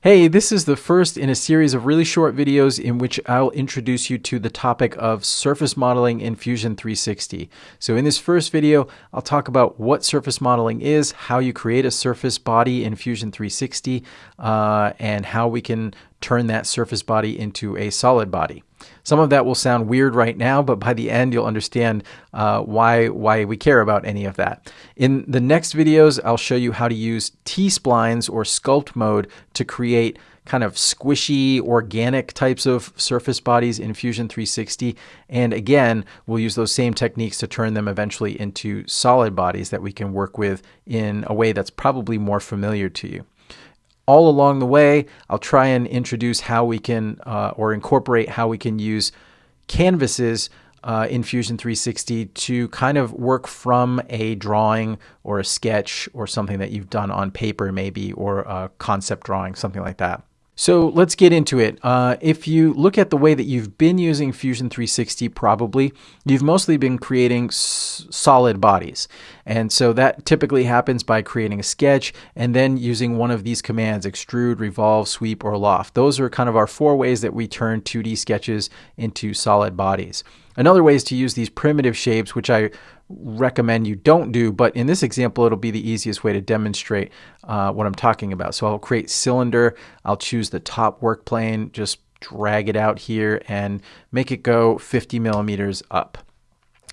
Hey, this is the first in a series of really short videos in which I'll introduce you to the topic of surface modeling in Fusion 360. So in this first video, I'll talk about what surface modeling is, how you create a surface body in Fusion 360, uh, and how we can turn that surface body into a solid body. Some of that will sound weird right now, but by the end you'll understand uh, why, why we care about any of that. In the next videos, I'll show you how to use T-splines or sculpt mode to create kind of squishy, organic types of surface bodies in Fusion 360. And again, we'll use those same techniques to turn them eventually into solid bodies that we can work with in a way that's probably more familiar to you all along the way, I'll try and introduce how we can uh, or incorporate how we can use canvases uh, in Fusion 360 to kind of work from a drawing or a sketch or something that you've done on paper, maybe, or a concept drawing, something like that. So let's get into it. Uh, if you look at the way that you've been using Fusion 360, probably, you've mostly been creating solid bodies. And so that typically happens by creating a sketch and then using one of these commands, extrude, revolve, sweep, or loft. Those are kind of our four ways that we turn 2D sketches into solid bodies. Another way is to use these primitive shapes, which I recommend you don't do, but in this example, it'll be the easiest way to demonstrate uh, what I'm talking about. So I'll create cylinder, I'll choose the top work plane, just drag it out here and make it go 50 millimeters up.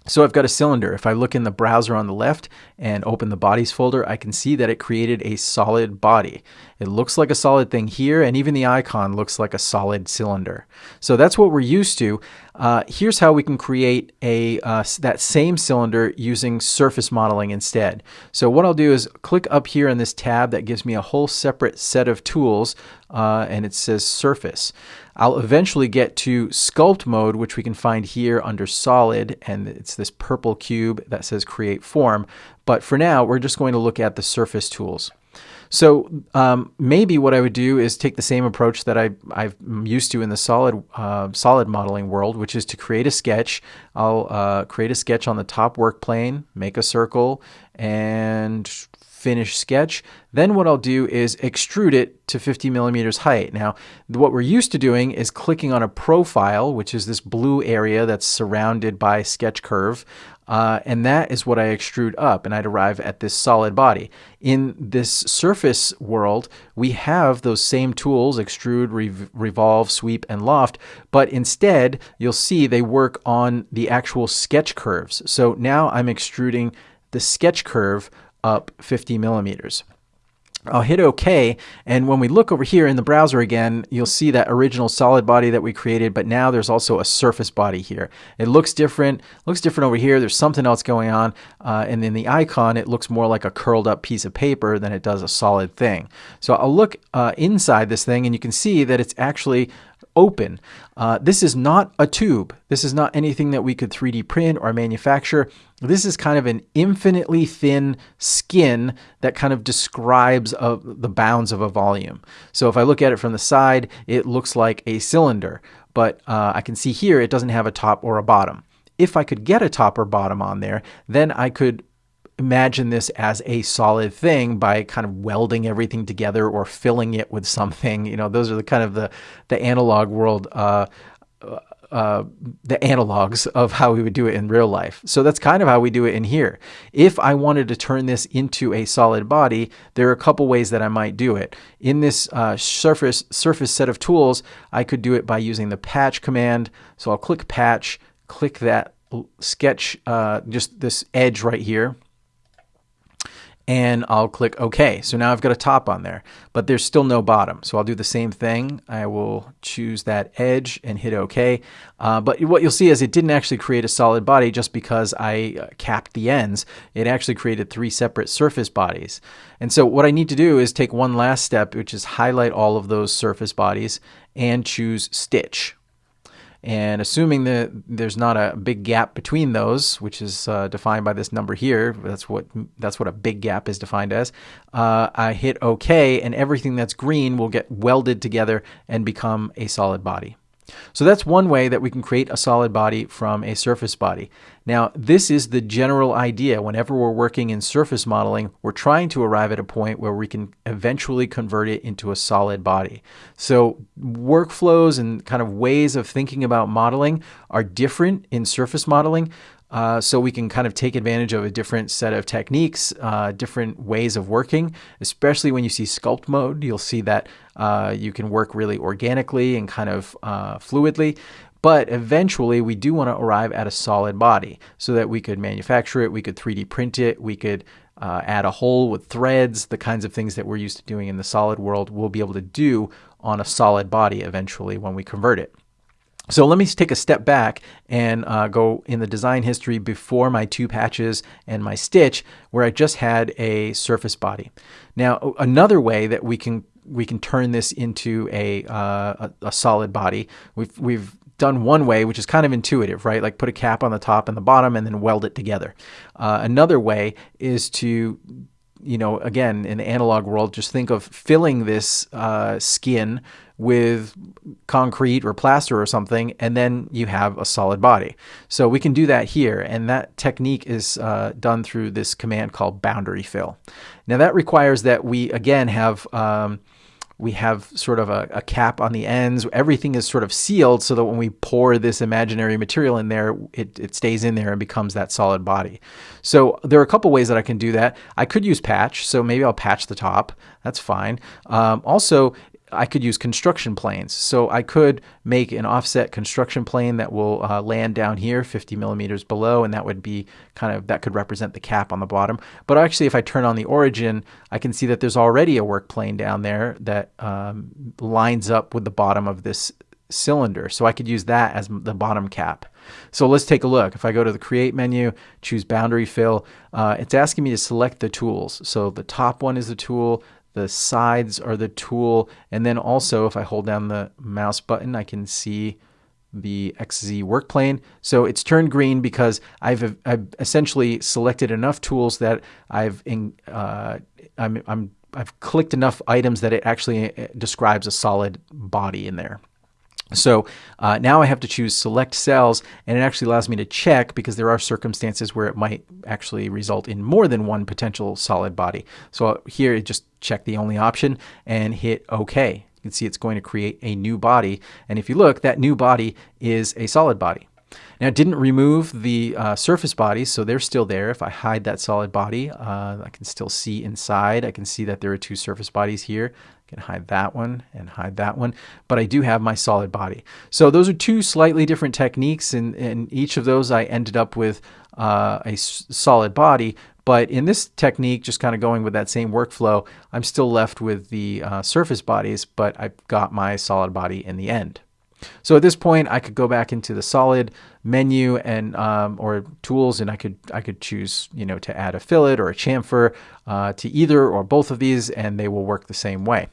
So I've got a cylinder. If I look in the browser on the left and open the bodies folder, I can see that it created a solid body. It looks like a solid thing here, and even the icon looks like a solid cylinder. So that's what we're used to. Uh, here's how we can create a uh, that same cylinder using surface modeling instead. So what I'll do is click up here in this tab that gives me a whole separate set of tools, uh, and it says surface. I'll eventually get to sculpt mode, which we can find here under solid, and it's this purple cube that says create form. But for now, we're just going to look at the surface tools. So um, maybe what I would do is take the same approach that I, I'm used to in the solid uh, solid modeling world, which is to create a sketch. I'll uh, create a sketch on the top work plane, make a circle, and finish sketch. Then what I'll do is extrude it to 50 millimeters height. Now, what we're used to doing is clicking on a profile, which is this blue area that's surrounded by sketch curve. Uh, and that is what I extrude up, and I'd arrive at this solid body. In this surface world, we have those same tools, extrude, rev revolve, sweep, and loft, but instead, you'll see they work on the actual sketch curves. So now I'm extruding the sketch curve up 50 millimeters. I'll hit OK, and when we look over here in the browser again, you'll see that original solid body that we created, but now there's also a surface body here. It looks different, looks different over here. There's something else going on, uh, and in the icon, it looks more like a curled up piece of paper than it does a solid thing. So I'll look uh, inside this thing, and you can see that it's actually open. Uh, this is not a tube. This is not anything that we could 3D print or manufacture. This is kind of an infinitely thin skin that kind of describes a, the bounds of a volume. So if I look at it from the side, it looks like a cylinder, but uh, I can see here it doesn't have a top or a bottom. If I could get a top or bottom on there, then I could imagine this as a solid thing by kind of welding everything together or filling it with something. You know, those are the kind of the the analog world. Uh, uh, the analogs of how we would do it in real life. So that's kind of how we do it in here. If I wanted to turn this into a solid body, there are a couple ways that I might do it. In this uh, surface surface set of tools, I could do it by using the patch command. So I'll click patch, click that sketch, uh, just this edge right here, and I'll click OK. So now I've got a top on there, but there's still no bottom. So I'll do the same thing. I will choose that edge and hit OK. Uh, but what you'll see is it didn't actually create a solid body just because I uh, capped the ends. It actually created three separate surface bodies. And so what I need to do is take one last step, which is highlight all of those surface bodies and choose Stitch. And assuming that there's not a big gap between those, which is uh, defined by this number here, that's what that's what a big gap is defined as. Uh, I hit OK, and everything that's green will get welded together and become a solid body. So that's one way that we can create a solid body from a surface body. Now, this is the general idea. Whenever we're working in surface modeling, we're trying to arrive at a point where we can eventually convert it into a solid body. So workflows and kind of ways of thinking about modeling are different in surface modeling. Uh, so we can kind of take advantage of a different set of techniques, uh, different ways of working, especially when you see sculpt mode. You'll see that uh, you can work really organically and kind of uh, fluidly. But eventually, we do want to arrive at a solid body so that we could manufacture it, we could 3D print it, we could uh, add a hole with threads, the kinds of things that we're used to doing in the solid world, we'll be able to do on a solid body eventually when we convert it. So let me take a step back and uh, go in the design history before my two patches and my stitch where I just had a surface body. Now another way that we can we can turn this into a, uh, a, solid body, we've, we've done one way, which is kind of intuitive, right? Like put a cap on the top and the bottom and then weld it together. Uh, another way is to you know, again, in the analog world, just think of filling this uh, skin with concrete or plaster or something, and then you have a solid body. So we can do that here, and that technique is uh, done through this command called boundary fill. Now that requires that we, again, have um, we have sort of a, a, cap on the ends. Everything is sort of sealed so that when we pour this imaginary material in there, it, it stays in there and becomes that solid body. So there are a couple ways that I can do that. I could use patch, so maybe I'll patch the top. That's fine. Um, also, I could use construction planes. So I could make an offset construction plane that will uh, land down here 50 millimeters below, and that would be kind of, that could represent the cap on the bottom. But actually, if I turn on the origin, I can see that there's already a work plane down there that um, lines up with the bottom of this cylinder. So I could use that as the bottom cap. So let's take a look. If I go to the create menu, choose boundary fill, uh, it's asking me to select the tools. So the top one is the tool, the sides are the tool. And then also if I hold down the mouse button, I can see the XZ work plane. So it's turned green because I've, I've essentially selected enough tools that I've in, uh, I'm, I'm, I've clicked enough items that it actually uh, describes a solid body in there. So uh, now I have to choose select cells and it actually allows me to check because there are circumstances where it might actually result in more than one potential solid body. So here it just check the only option and hit OK. You can see it's going to create a new body. And if you look, that new body is a solid body. Now, it didn't remove the uh, surface bodies, so they're still there. If I hide that solid body, uh, I can still see inside. I can see that there are two surface bodies here. Can hide that one and hide that one, but I do have my solid body. So those are two slightly different techniques, and in each of those I ended up with uh, a solid body. But in this technique, just kind of going with that same workflow, I'm still left with the uh, surface bodies, but I've got my solid body in the end. So at this point, I could go back into the solid menu and um, or tools, and I could I could choose you know to add a fillet or a chamfer uh, to either or both of these, and they will work the same way.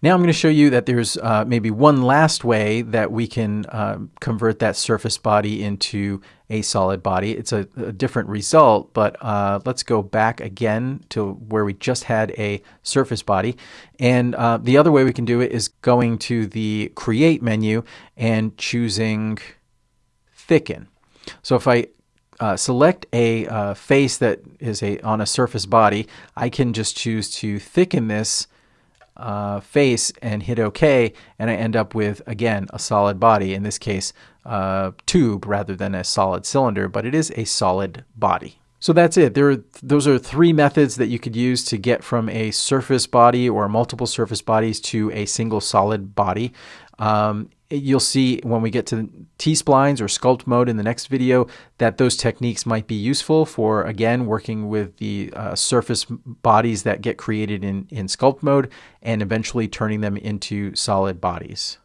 Now I'm going to show you that there's uh, maybe one last way that we can uh, convert that surface body into a solid body. It's a, a different result, but uh, let's go back again to where we just had a surface body. And uh, the other way we can do it is going to the Create menu and choosing Thicken. So if I uh, select a uh, face that is a on a surface body, I can just choose to thicken this uh, face and hit OK, and I end up with, again, a solid body, in this case, a tube rather than a solid cylinder, but it is a solid body. So that's it. There, are, those are three methods that you could use to get from a surface body or multiple surface bodies to a single solid body. Um, you'll see when we get to T-splines or sculpt mode in the next video that those techniques might be useful for, again, working with the uh, surface bodies that get created in, in sculpt mode and eventually turning them into solid bodies.